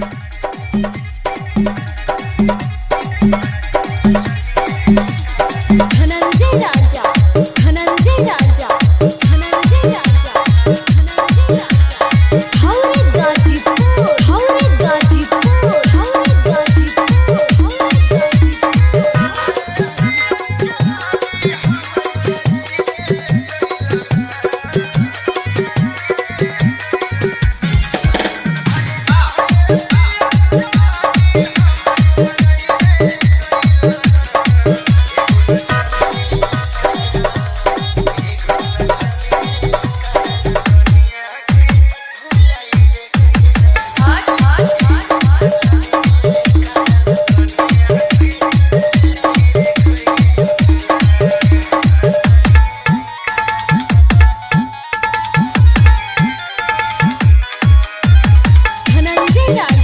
Bye. Yeah.